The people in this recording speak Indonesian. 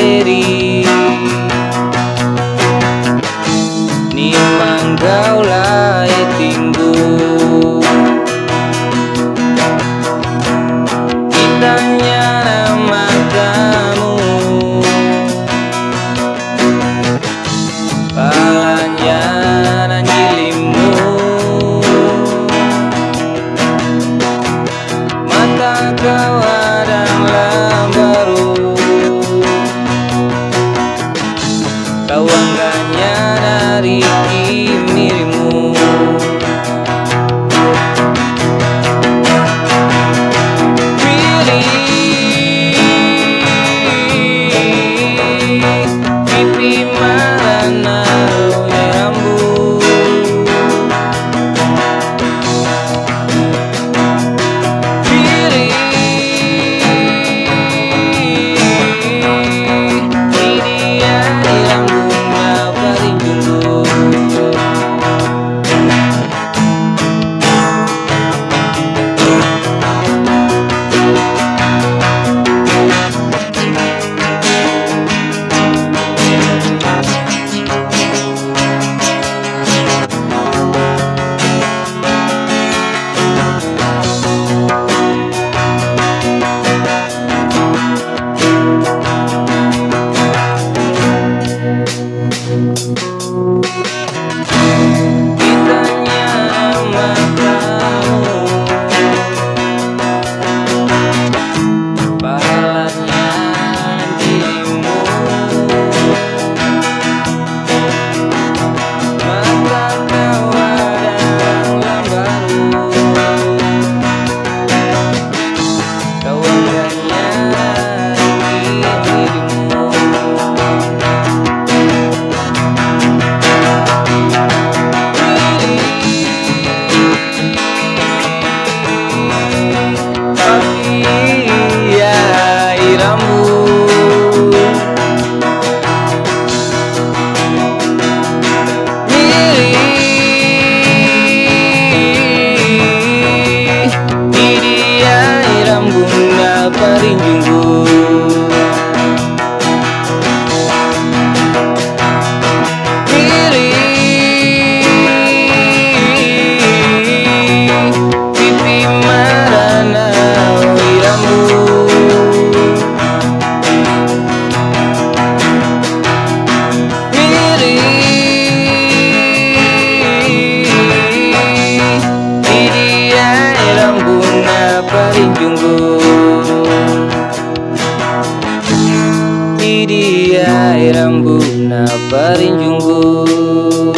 eri Nimang gaulai timbul. merinding Iria rambuna parinjunggu